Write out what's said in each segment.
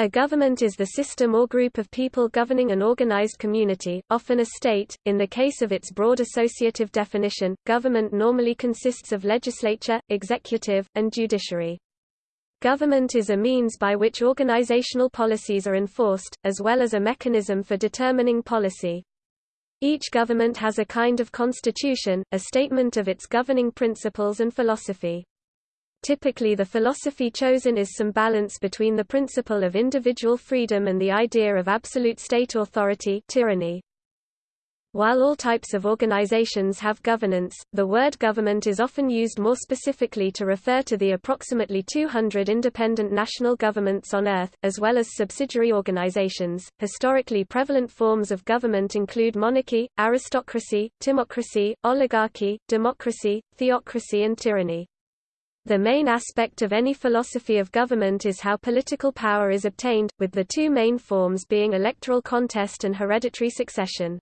A government is the system or group of people governing an organized community, often a state. In the case of its broad associative definition, government normally consists of legislature, executive, and judiciary. Government is a means by which organizational policies are enforced, as well as a mechanism for determining policy. Each government has a kind of constitution, a statement of its governing principles and philosophy. Typically the philosophy chosen is some balance between the principle of individual freedom and the idea of absolute state authority tyranny. While all types of organizations have governance, the word government is often used more specifically to refer to the approximately 200 independent national governments on Earth, as well as subsidiary organizations. Historically prevalent forms of government include monarchy, aristocracy, timocracy, oligarchy, democracy, theocracy, and tyranny. The main aspect of any philosophy of government is how political power is obtained, with the two main forms being electoral contest and hereditary succession.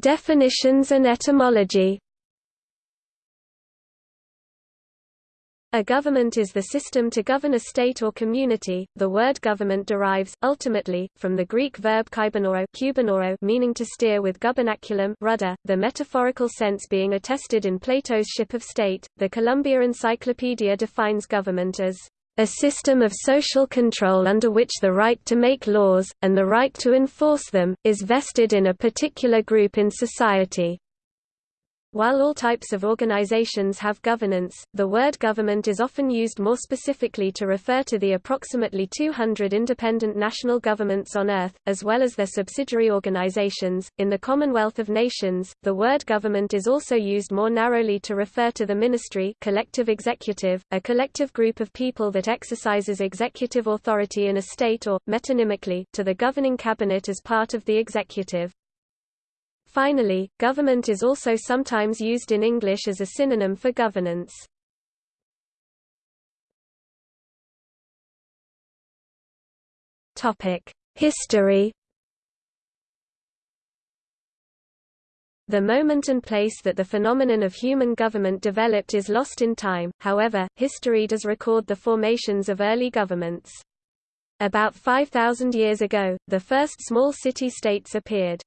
Definitions and etymology. A government is the system to govern a state or community. The word government derives, ultimately, from the Greek verb kubernao meaning to steer with gubernaculum rudder, the metaphorical sense being attested in Plato's Ship of State. The Columbia Encyclopedia defines government as a system of social control under which the right to make laws, and the right to enforce them, is vested in a particular group in society. While all types of organizations have governance, the word government is often used more specifically to refer to the approximately 200 independent national governments on Earth, as well as their subsidiary organizations. In the Commonwealth of Nations, the word government is also used more narrowly to refer to the ministry collective executive, a collective group of people that exercises executive authority in a state or, metonymically, to the governing cabinet as part of the executive. Finally, government is also sometimes used in English as a synonym for governance. History The moment and place that the phenomenon of human government developed is lost in time, however, history does record the formations of early governments. About 5,000 years ago, the first small city-states appeared.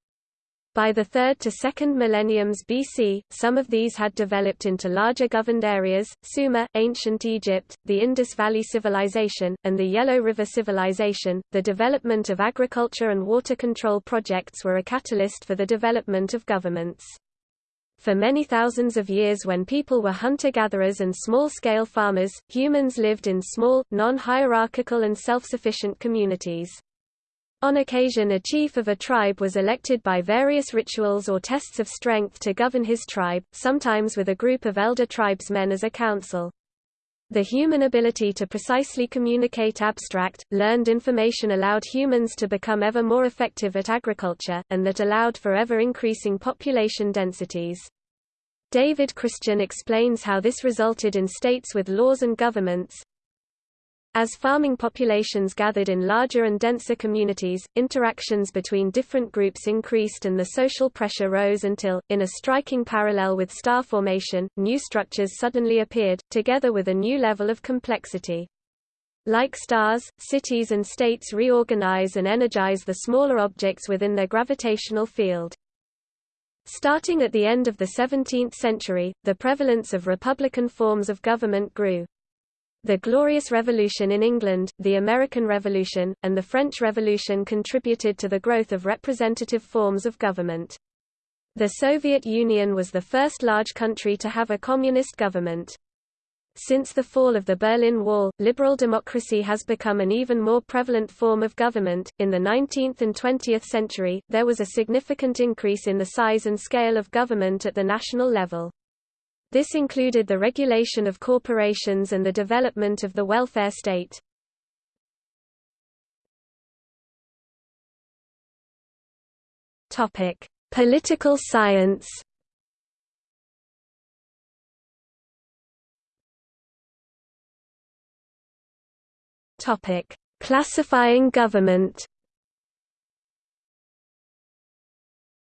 By the 3rd to 2nd millenniums BC, some of these had developed into larger governed areas, Sumer, ancient Egypt, the Indus Valley Civilization, and the Yellow River Civilization. The development of agriculture and water control projects were a catalyst for the development of governments. For many thousands of years when people were hunter-gatherers and small-scale farmers, humans lived in small, non-hierarchical and self-sufficient communities. On occasion a chief of a tribe was elected by various rituals or tests of strength to govern his tribe, sometimes with a group of elder tribesmen as a council. The human ability to precisely communicate abstract, learned information allowed humans to become ever more effective at agriculture, and that allowed for ever-increasing population densities. David Christian explains how this resulted in states with laws and governments, as farming populations gathered in larger and denser communities, interactions between different groups increased and the social pressure rose until, in a striking parallel with star formation, new structures suddenly appeared, together with a new level of complexity. Like stars, cities and states reorganize and energize the smaller objects within their gravitational field. Starting at the end of the 17th century, the prevalence of republican forms of government grew. The Glorious Revolution in England, the American Revolution, and the French Revolution contributed to the growth of representative forms of government. The Soviet Union was the first large country to have a communist government. Since the fall of the Berlin Wall, liberal democracy has become an even more prevalent form of government. In the 19th and 20th century, there was a significant increase in the size and scale of government at the national level. This included the regulation of corporations and the development of the welfare state. Topic: Political science. Topic: Classifying government.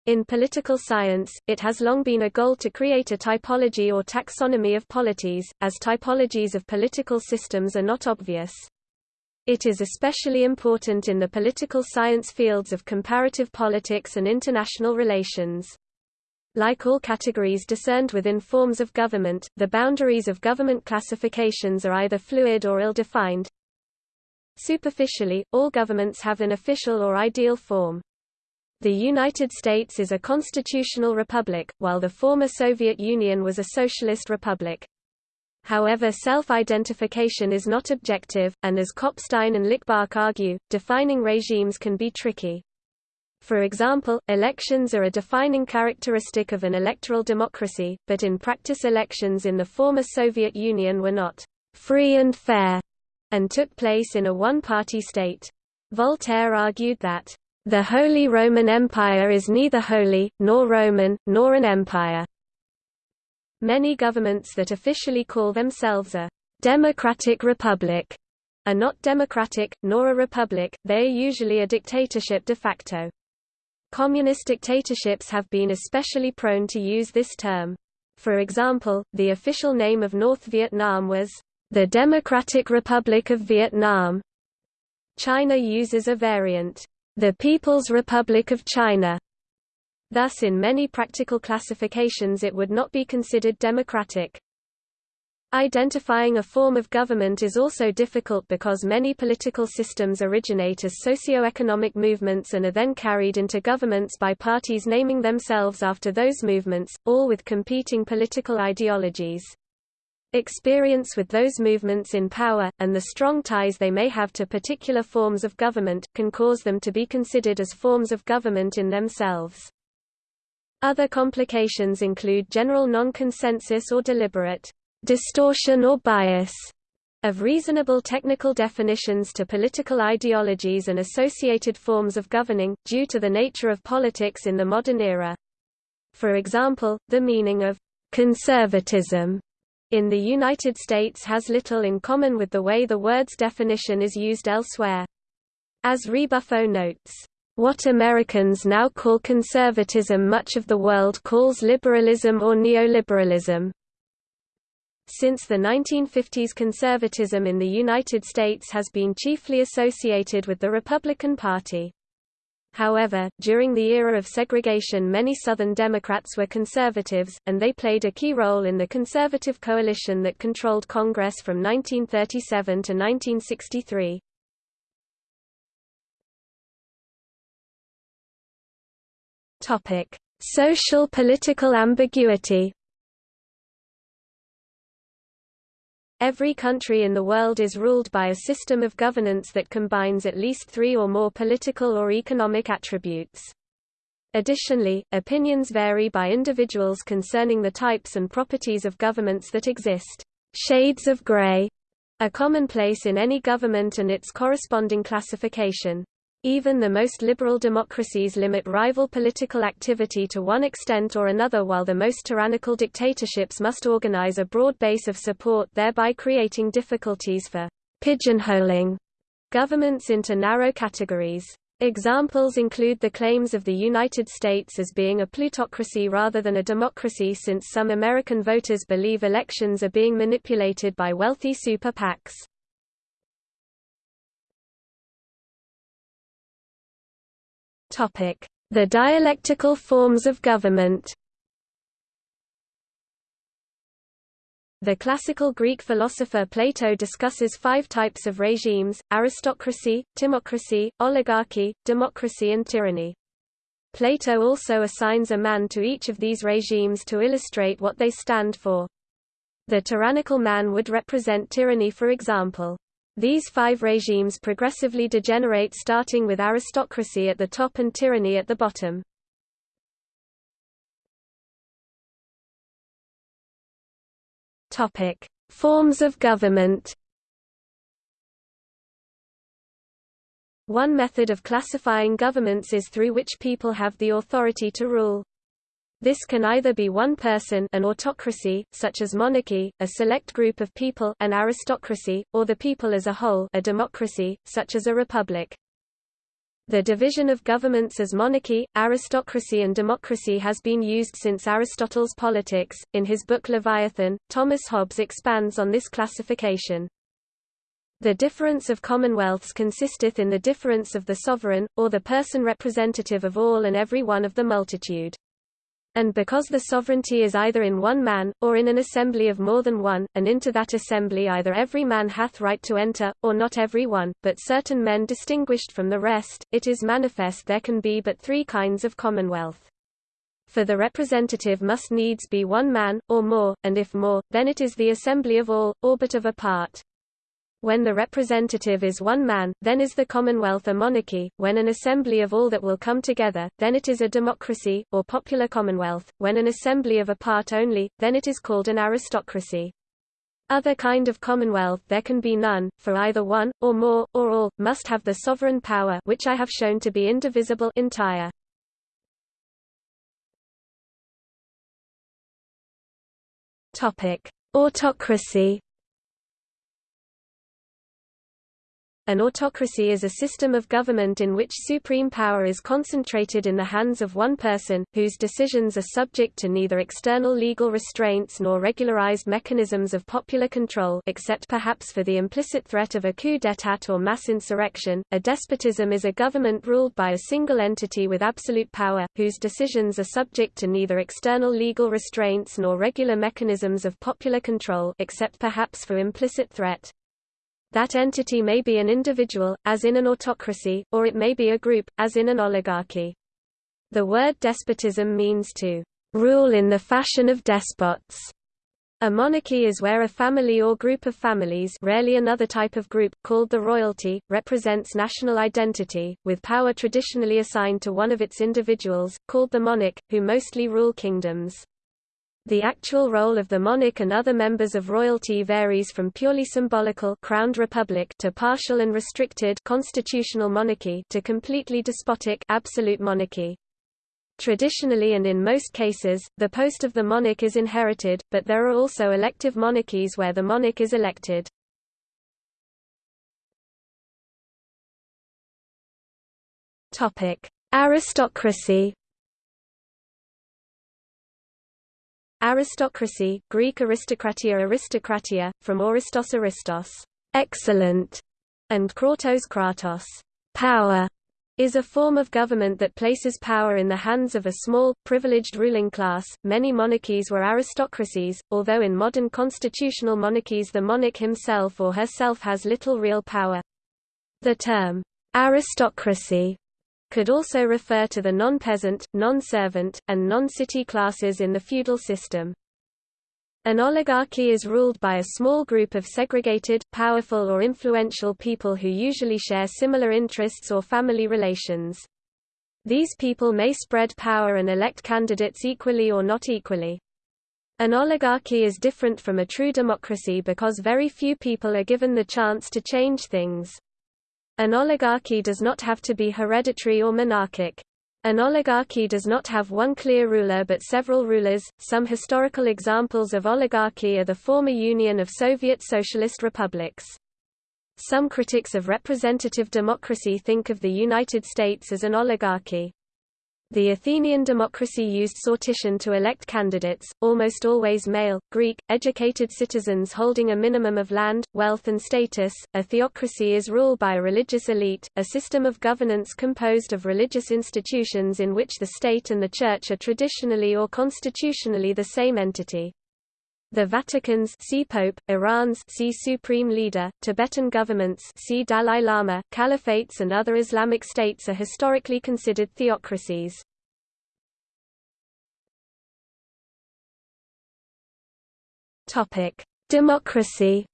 In political science, it has long been a goal to create a typology or taxonomy of polities, as typologies of political systems are not obvious. It is especially important in the political science fields of comparative politics and international relations. Like all categories discerned within forms of government, the boundaries of government classifications are either fluid or ill-defined. Superficially, all governments have an official or ideal form. The United States is a constitutional republic, while the former Soviet Union was a socialist republic. However self-identification is not objective, and as Kopstein and Lichbach argue, defining regimes can be tricky. For example, elections are a defining characteristic of an electoral democracy, but in practice elections in the former Soviet Union were not free and fair, and took place in a one-party state. Voltaire argued that the Holy Roman Empire is neither holy, nor Roman, nor an empire. Many governments that officially call themselves a democratic republic are not democratic, nor a republic, they are usually a dictatorship de facto. Communist dictatorships have been especially prone to use this term. For example, the official name of North Vietnam was the Democratic Republic of Vietnam. China uses a variant, the People's Republic of China. Thus in many practical classifications it would not be considered democratic. Identifying a form of government is also difficult because many political systems originate as socio-economic movements and are then carried into governments by parties naming themselves after those movements, all with competing political ideologies. Experience with those movements in power, and the strong ties they may have to particular forms of government, can cause them to be considered as forms of government in themselves. Other complications include general non-consensus or deliberate distortion or bias of reasonable technical definitions to political ideologies and associated forms of governing, due to the nature of politics in the modern era. For example, the meaning of conservatism in the United States has little in common with the way the word's definition is used elsewhere. As Ribuffo notes, "...what Americans now call conservatism much of the world calls liberalism or neoliberalism." Since the 1950s conservatism in the United States has been chiefly associated with the Republican Party. However, during the era of segregation many Southern Democrats were conservatives, and they played a key role in the conservative coalition that controlled Congress from 1937 to 1963. Social political ambiguity Every country in the world is ruled by a system of governance that combines at least three or more political or economic attributes. Additionally, opinions vary by individuals concerning the types and properties of governments that exist. Shades of gray are commonplace in any government and its corresponding classification. Even the most liberal democracies limit rival political activity to one extent or another while the most tyrannical dictatorships must organize a broad base of support thereby creating difficulties for pigeonholing governments into narrow categories. Examples include the claims of the United States as being a plutocracy rather than a democracy since some American voters believe elections are being manipulated by wealthy super PACs. The dialectical forms of government The classical Greek philosopher Plato discusses five types of regimes, aristocracy, timocracy, oligarchy, democracy and tyranny. Plato also assigns a man to each of these regimes to illustrate what they stand for. The tyrannical man would represent tyranny for example. These five regimes progressively degenerate starting with aristocracy at the top and tyranny at the bottom. Topic: Forms of government. One method of classifying governments is through which people have the authority to rule. This can either be one person an autocracy, such as monarchy, a select group of people an aristocracy, or the people as a whole a democracy, such as a republic. The division of governments as monarchy, aristocracy and democracy has been used since Aristotle's Politics. In his book Leviathan, Thomas Hobbes expands on this classification. The difference of commonwealths consisteth in the difference of the sovereign, or the person representative of all and every one of the multitude. And because the sovereignty is either in one man, or in an assembly of more than one, and into that assembly either every man hath right to enter, or not every one, but certain men distinguished from the rest, it is manifest there can be but three kinds of commonwealth. For the representative must needs be one man, or more, and if more, then it is the assembly of all, or but of a part. When the representative is one man, then is the commonwealth a monarchy, when an assembly of all that will come together, then it is a democracy, or popular commonwealth, when an assembly of a part only, then it is called an aristocracy. Other kind of commonwealth there can be none, for either one, or more, or all, must have the sovereign power which I have shown to be indivisible entire. Autocracy An autocracy is a system of government in which supreme power is concentrated in the hands of one person, whose decisions are subject to neither external legal restraints nor regularized mechanisms of popular control except perhaps for the implicit threat of a coup d'état or mass insurrection. A despotism is a government ruled by a single entity with absolute power, whose decisions are subject to neither external legal restraints nor regular mechanisms of popular control except perhaps for implicit threat. That entity may be an individual, as in an autocracy, or it may be a group, as in an oligarchy. The word despotism means to rule in the fashion of despots. A monarchy is where a family or group of families rarely another type of group, called the royalty, represents national identity, with power traditionally assigned to one of its individuals, called the monarch, who mostly rule kingdoms. The actual role of the monarch and other members of royalty varies from purely symbolical crowned republic to partial and restricted constitutional monarchy to completely despotic absolute monarchy. Traditionally and in most cases, the post of the monarch is inherited, but there are also elective monarchies where the monarch is elected. Aristocracy Aristocracy, Greek aristokratia aristokratia, from Oristos aristos, excellent, and kratos kratos, power, is a form of government that places power in the hands of a small, privileged ruling class. Many monarchies were aristocracies, although in modern constitutional monarchies the monarch himself or herself has little real power. The term aristocracy could also refer to the non-peasant, non-servant, and non-city classes in the feudal system. An oligarchy is ruled by a small group of segregated, powerful or influential people who usually share similar interests or family relations. These people may spread power and elect candidates equally or not equally. An oligarchy is different from a true democracy because very few people are given the chance to change things. An oligarchy does not have to be hereditary or monarchic. An oligarchy does not have one clear ruler but several rulers. Some historical examples of oligarchy are the former Union of Soviet Socialist Republics. Some critics of representative democracy think of the United States as an oligarchy. The Athenian democracy used sortition to elect candidates, almost always male, Greek, educated citizens holding a minimum of land, wealth and status. A theocracy is ruled by a religious elite, a system of governance composed of religious institutions in which the state and the church are traditionally or constitutionally the same entity. The Vatican's see Pope, Iran's see Supreme Leader, Tibetan governments see Dalai Lama, caliphates and other Islamic states are historically considered theocracies. Topic: Democracy.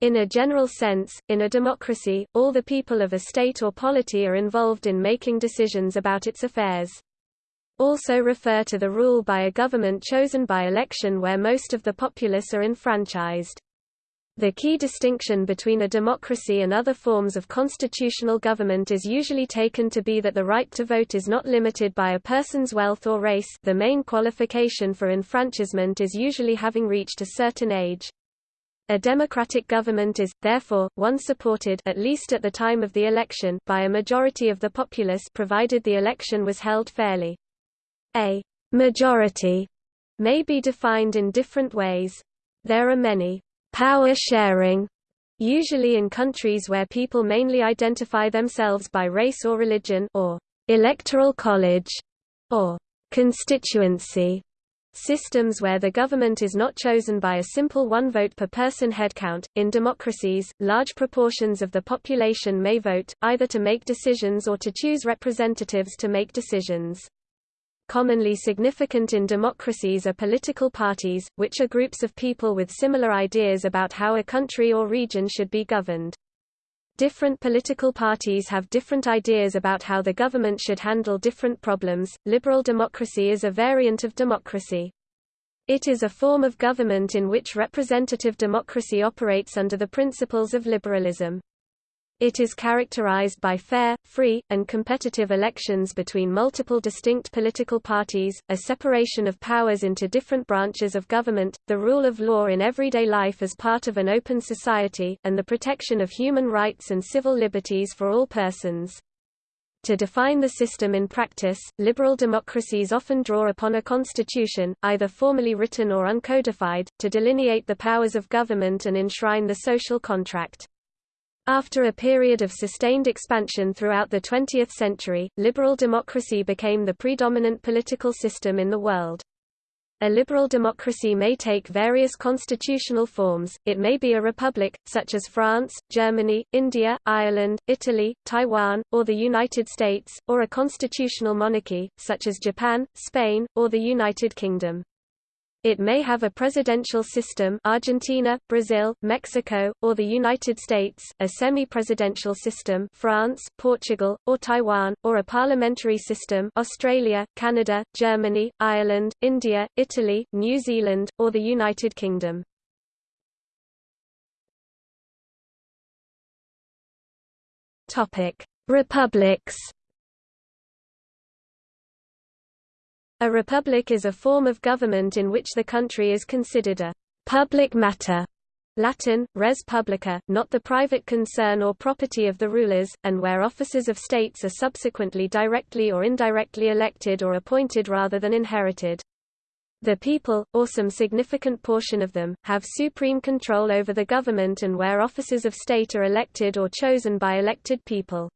In a general sense, in a democracy, all the people of a state or polity are involved in making decisions about its affairs also refer to the rule by a government chosen by election where most of the populace are enfranchised. The key distinction between a democracy and other forms of constitutional government is usually taken to be that the right to vote is not limited by a person's wealth or race the main qualification for enfranchisement is usually having reached a certain age. A democratic government is, therefore, one supported at least at the time of the election by a majority of the populace provided the election was held fairly. A majority may be defined in different ways. There are many power sharing usually in countries where people mainly identify themselves by race or religion or electoral college or constituency Systems where the government is not chosen by a simple one vote per person headcount. In democracies, large proportions of the population may vote, either to make decisions or to choose representatives to make decisions. Commonly significant in democracies are political parties, which are groups of people with similar ideas about how a country or region should be governed. Different political parties have different ideas about how the government should handle different problems. Liberal democracy is a variant of democracy. It is a form of government in which representative democracy operates under the principles of liberalism. It is characterized by fair, free, and competitive elections between multiple distinct political parties, a separation of powers into different branches of government, the rule of law in everyday life as part of an open society, and the protection of human rights and civil liberties for all persons. To define the system in practice, liberal democracies often draw upon a constitution, either formally written or uncodified, to delineate the powers of government and enshrine the social contract. After a period of sustained expansion throughout the 20th century, liberal democracy became the predominant political system in the world. A liberal democracy may take various constitutional forms, it may be a republic, such as France, Germany, India, Ireland, Italy, Taiwan, or the United States, or a constitutional monarchy, such as Japan, Spain, or the United Kingdom. It may have a presidential system Argentina, Brazil, Mexico, or the United States, a semi-presidential system France, Portugal, or Taiwan, or a parliamentary system Australia, Canada, Germany, Ireland, India, Italy, New Zealand, or the United Kingdom. Republics A republic is a form of government in which the country is considered a public matter Latin, res publica, not the private concern or property of the rulers, and where officers of states are subsequently directly or indirectly elected or appointed rather than inherited. The people, or some significant portion of them, have supreme control over the government and where officers of state are elected or chosen by elected people.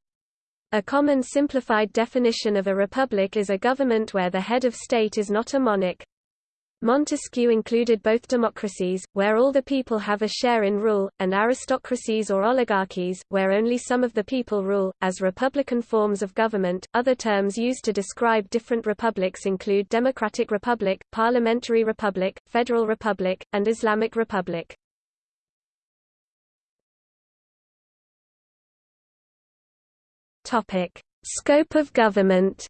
A common simplified definition of a republic is a government where the head of state is not a monarch. Montesquieu included both democracies, where all the people have a share in rule, and aristocracies or oligarchies, where only some of the people rule, as republican forms of government. Other terms used to describe different republics include democratic republic, parliamentary republic, federal republic, and Islamic republic. Topic: Scope of government.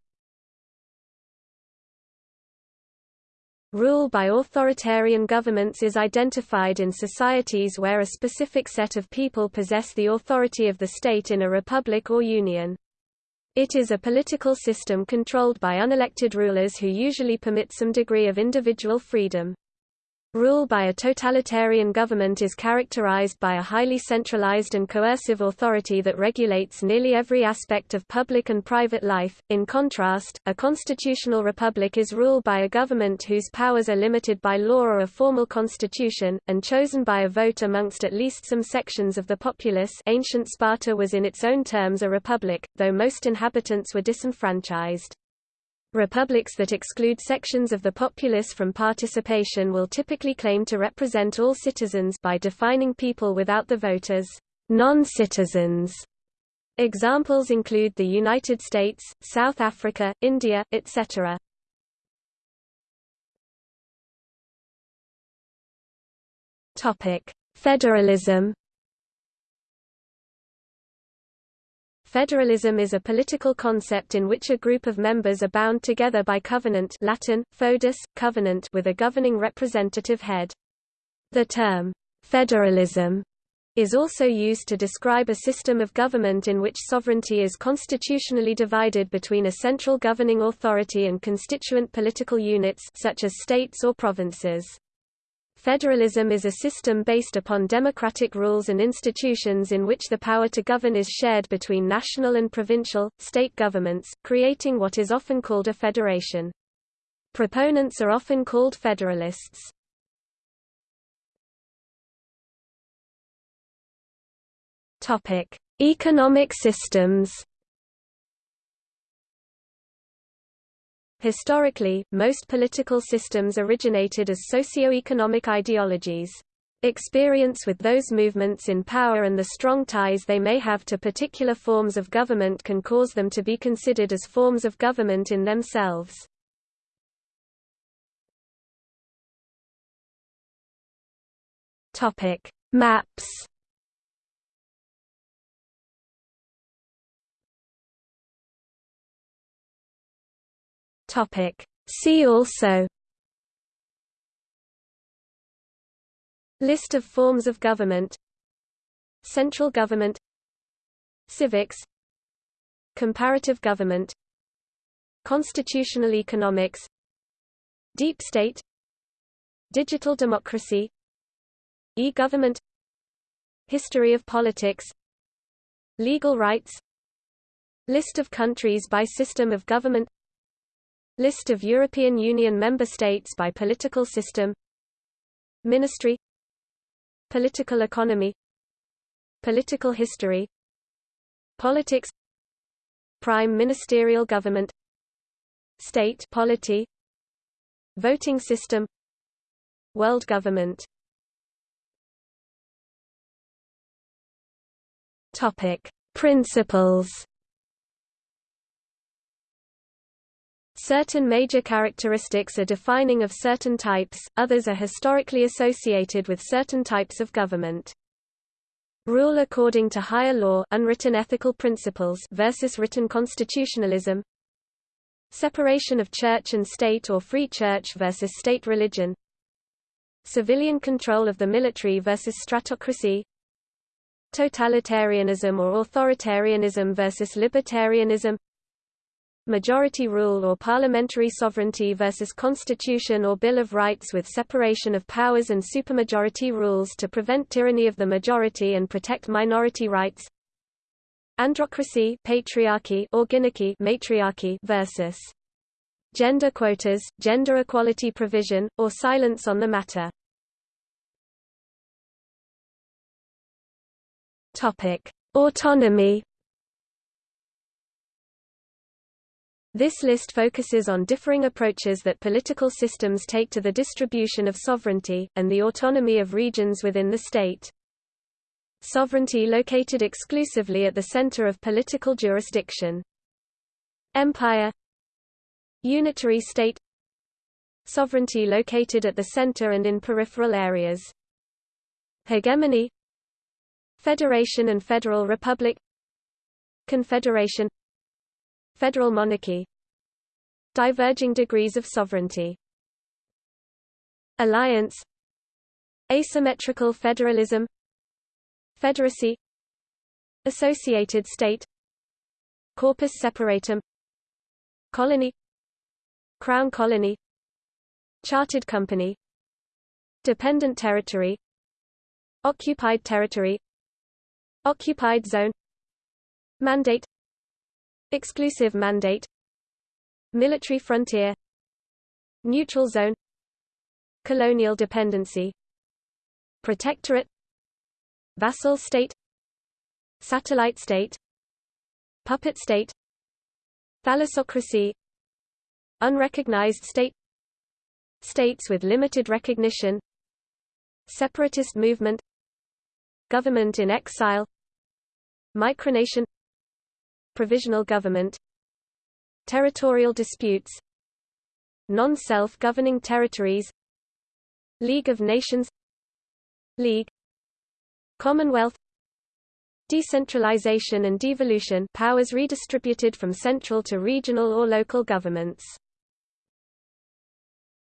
Rule by authoritarian governments is identified in societies where a specific set of people possess the authority of the state in a republic or union. It is a political system controlled by unelected rulers who usually permit some degree of individual freedom. Rule by a totalitarian government is characterized by a highly centralized and coercive authority that regulates nearly every aspect of public and private life. In contrast, a constitutional republic is ruled by a government whose powers are limited by law or a formal constitution, and chosen by a vote amongst at least some sections of the populace. Ancient Sparta was in its own terms a republic, though most inhabitants were disenfranchised. Republics that exclude sections of the populace from participation will typically claim to represent all citizens by defining people without the vote as non-citizens. Examples include the United States, South Africa, India, etc. Topic: Federalism Federalism is a political concept in which a group of members are bound together by covenant Latin, foedus, covenant with a governing representative head. The term, federalism, is also used to describe a system of government in which sovereignty is constitutionally divided between a central governing authority and constituent political units such as states or provinces. Federalism is a system based upon democratic rules and institutions in which the power to govern is shared between national and provincial, state governments, creating what is often called a federation. Proponents are often called federalists. Economic systems Historically, most political systems originated as socio-economic ideologies. Experience with those movements in power and the strong ties they may have to particular forms of government can cause them to be considered as forms of government in themselves. Maps Topic. See also List of forms of government Central government Civics Comparative government Constitutional economics Deep state Digital democracy E-government History of politics Legal rights List of countries by system of government List of European Union member states by political system Ministry Political economy Political history Politics Prime ministerial government State polity Voting system World government. Topic Principles Certain major characteristics are defining of certain types, others are historically associated with certain types of government. Rule according to higher law unwritten ethical principles versus written constitutionalism. Separation of church and state or free church versus state religion. Civilian control of the military versus stratocracy. Totalitarianism or authoritarianism versus libertarianism majority rule or parliamentary sovereignty versus constitution or Bill of Rights with separation of powers and supermajority rules to prevent tyranny of the majority and protect minority rights androcracy patriarchy or gynarchy matriarchy versus gender quotas, gender equality provision, or silence on the matter. Topic: Autonomy This list focuses on differing approaches that political systems take to the distribution of sovereignty, and the autonomy of regions within the state. Sovereignty located exclusively at the center of political jurisdiction. Empire Unitary state Sovereignty located at the center and in peripheral areas. Hegemony Federation and Federal Republic Confederation Federal monarchy. Diverging degrees of sovereignty. Alliance. Asymmetrical federalism. Federacy. Associated state. Corpus separatum. Colony. Crown colony. Chartered company. Dependent territory. Occupied territory. Occupied zone. Mandate Exclusive mandate. Military frontier. Neutral zone. Colonial dependency. Protectorate. Vassal state. Satellite state. Puppet state. Thalassocracy. Unrecognized state. States with limited recognition. Separatist movement. Government in exile. Micronation provisional government territorial disputes non-self-governing territories League of Nations League Commonwealth Decentralization and devolution powers redistributed from central to regional or local governments